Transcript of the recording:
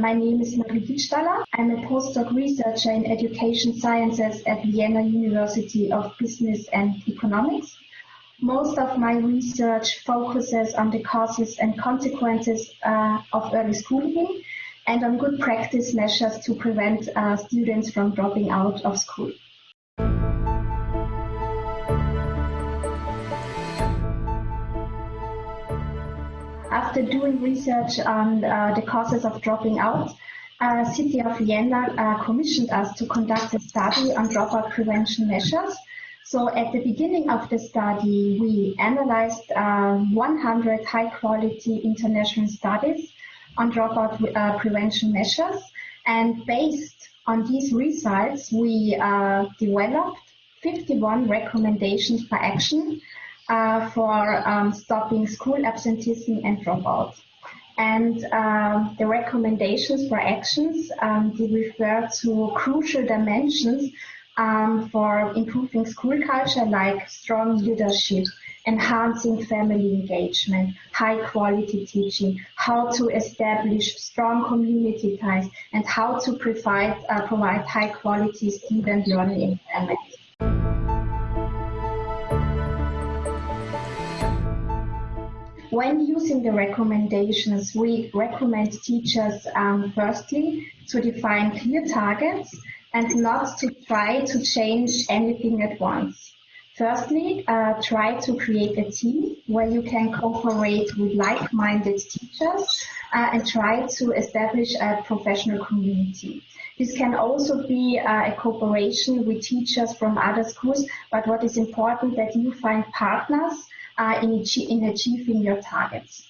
my name is Marie Gitschthaler. I'm a postdoc researcher in education sciences at Vienna University of Business and Economics. Most of my research focuses on the causes and consequences uh, of early schooling and on good practice measures to prevent uh, students from dropping out of school. After doing research on uh, the causes of dropping out, uh, City of Vienna uh, commissioned us to conduct a study on dropout prevention measures. So at the beginning of the study, we analyzed uh, 100 high-quality international studies on dropout uh, prevention measures. And based on these results, we uh, developed 51 recommendations for action uh, for um, stopping school absenteeism and dropout. And uh, the recommendations for actions, um, they refer to crucial dimensions um, for improving school culture like strong leadership, enhancing family engagement, high quality teaching, how to establish strong community ties, and how to provide, uh, provide high quality student learning environment. When using the recommendations, we recommend teachers um, firstly to define clear targets and not to try to change anything at once. Firstly, uh, try to create a team where you can cooperate with like-minded teachers uh, and try to establish a professional community. This can also be uh, a cooperation with teachers from other schools, but what is important that you find partners in, in achieving your targets.